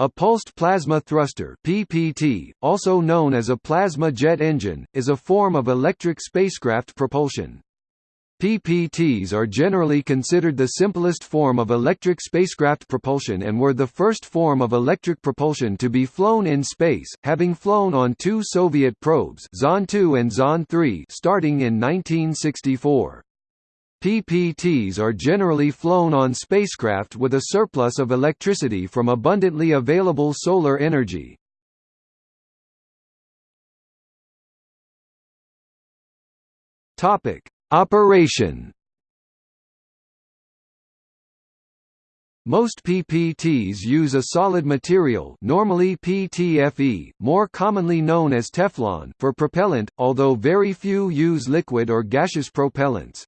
A pulsed plasma thruster (PPT), also known as a plasma jet engine, is a form of electric spacecraft propulsion. PPTs are generally considered the simplest form of electric spacecraft propulsion and were the first form of electric propulsion to be flown in space, having flown on two Soviet probes Zond 2 and Zond 3 starting in 1964. PPTs are generally flown on spacecraft with a surplus of electricity from abundantly available solar energy. Topic: Operation Most PPTs use a solid material normally PTFE, more commonly known as Teflon for propellant, although very few use liquid or gaseous propellants.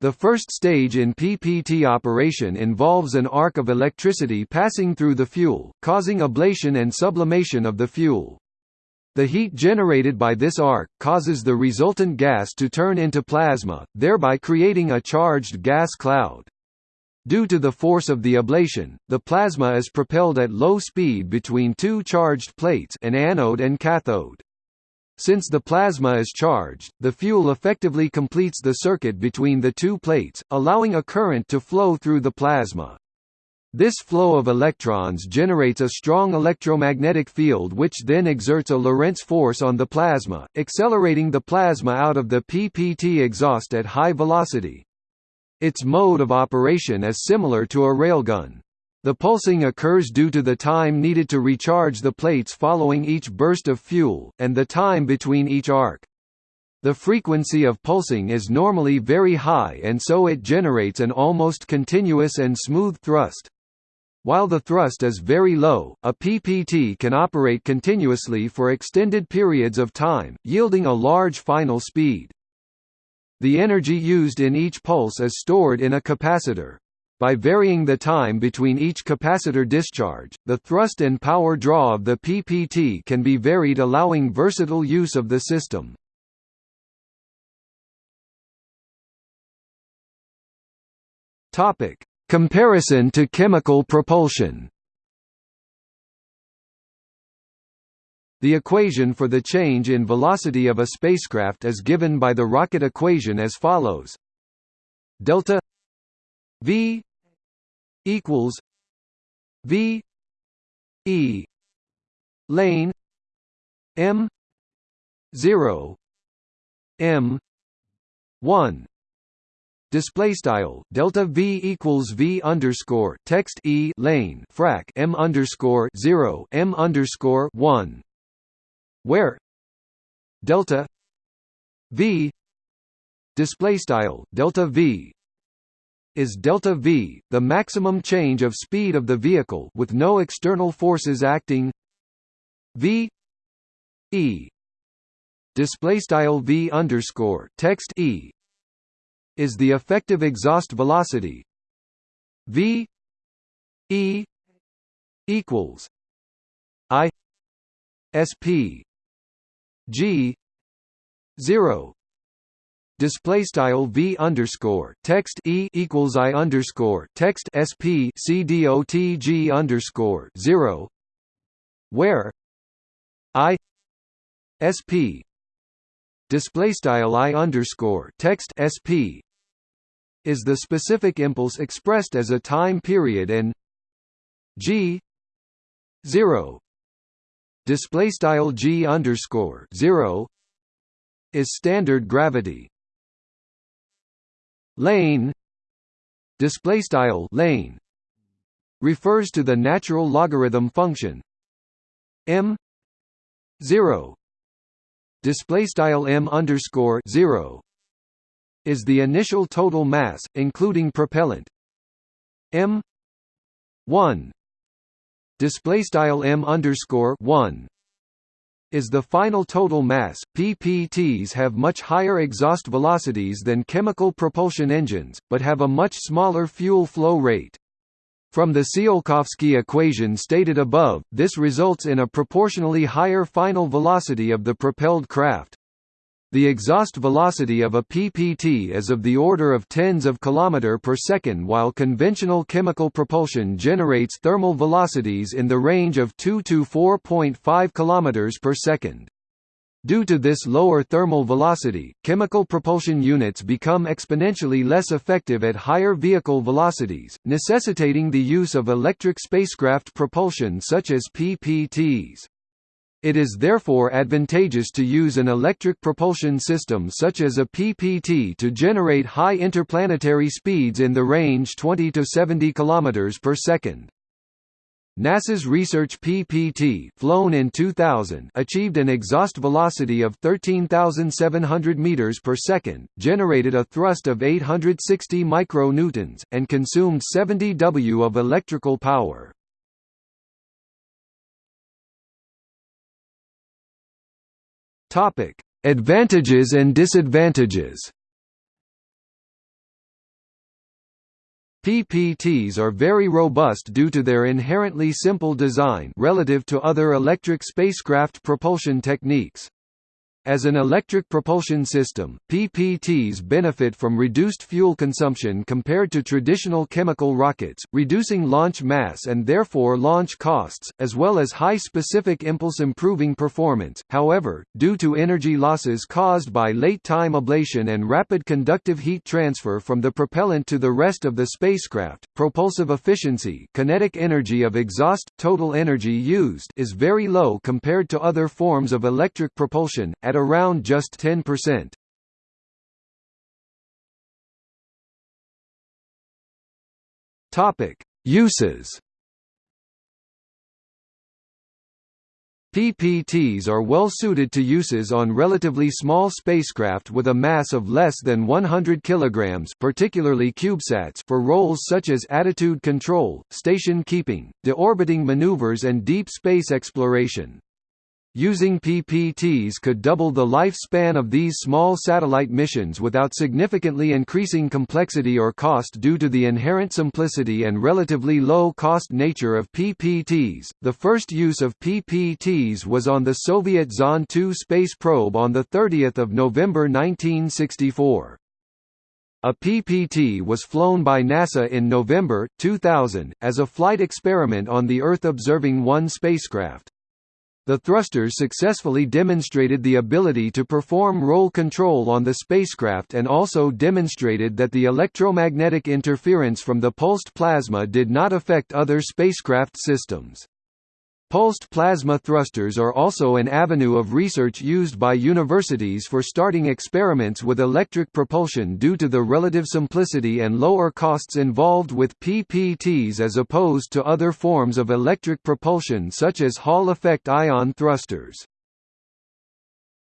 The first stage in PPT operation involves an arc of electricity passing through the fuel, causing ablation and sublimation of the fuel. The heat generated by this arc, causes the resultant gas to turn into plasma, thereby creating a charged gas cloud. Due to the force of the ablation, the plasma is propelled at low speed between two charged plates an anode and cathode. Since the plasma is charged, the fuel effectively completes the circuit between the two plates, allowing a current to flow through the plasma. This flow of electrons generates a strong electromagnetic field which then exerts a Lorentz force on the plasma, accelerating the plasma out of the PPT exhaust at high velocity. Its mode of operation is similar to a railgun. The pulsing occurs due to the time needed to recharge the plates following each burst of fuel, and the time between each arc. The frequency of pulsing is normally very high and so it generates an almost continuous and smooth thrust. While the thrust is very low, a PPT can operate continuously for extended periods of time, yielding a large final speed. The energy used in each pulse is stored in a capacitor. By varying the time between each capacitor discharge, the thrust and power draw of the PPT can be varied allowing versatile use of the system. Topic: Comparison to chemical propulsion. The equation for the change in velocity of a spacecraft is given by the rocket equation as follows: delta v equals V E lane M zero M one. Display style delta v equals v underscore text e lane frac m underscore zero m underscore one, where delta v display style delta v is delta v, the maximum change of speed of the vehicle with no external forces acting. v e display style v underscore text e is the effective exhaust velocity. v e equals i sp g zero display style v underscore text e equals i underscore text sp c dot g underscore zero, where i sp display style i underscore text sp is the specific impulse expressed as a time period and g zero display style g underscore zero is standard gravity lane display style lane refers to the natural logarithm function m 0 display style m underscore 0 is the initial total mass including propellant. m 1 display style m underscore 1 is the final total mass. PPTs have much higher exhaust velocities than chemical propulsion engines, but have a much smaller fuel flow rate. From the Tsiolkovsky equation stated above, this results in a proportionally higher final velocity of the propelled craft. The exhaust velocity of a PPT is of the order of tens of km per second while conventional chemical propulsion generates thermal velocities in the range of 2 to 4.5 km per second. Due to this lower thermal velocity, chemical propulsion units become exponentially less effective at higher vehicle velocities, necessitating the use of electric spacecraft propulsion such as PPTs. It is therefore advantageous to use an electric propulsion system such as a PPT to generate high interplanetary speeds in the range 20 to 70 km per second. NASA's Research PPT flown in 2000 achieved an exhaust velocity of 13,700 meters per second, generated a thrust of 860 micronewtons, and consumed 70 W of electrical power. Topic: Advantages and disadvantages. PPTs are very robust due to their inherently simple design relative to other electric spacecraft propulsion techniques. As an electric propulsion system, PPTs benefit from reduced fuel consumption compared to traditional chemical rockets, reducing launch mass and therefore launch costs, as well as high specific impulse improving performance. However, due to energy losses caused by late-time ablation and rapid conductive heat transfer from the propellant to the rest of the spacecraft, propulsive efficiency kinetic energy of exhaust, total energy used is very low compared to other forms of electric propulsion, at around just 10%. Topic: Uses. PPTs are well suited to uses on relatively small spacecraft with a mass of less than 100 kg particularly CubeSats for roles such as attitude control, station keeping, deorbiting maneuvers and deep space exploration. Using PPTs could double the lifespan of these small satellite missions without significantly increasing complexity or cost due to the inherent simplicity and relatively low cost nature of PPTs. The first use of PPTs was on the Soviet Zond 2 space probe on the 30th of November 1964. A PPT was flown by NASA in November 2000 as a flight experiment on the Earth Observing 1 spacecraft. The thrusters successfully demonstrated the ability to perform roll control on the spacecraft and also demonstrated that the electromagnetic interference from the pulsed plasma did not affect other spacecraft systems. Pulsed plasma thrusters are also an avenue of research used by universities for starting experiments with electric propulsion due to the relative simplicity and lower costs involved with PPTs as opposed to other forms of electric propulsion such as Hall effect ion thrusters.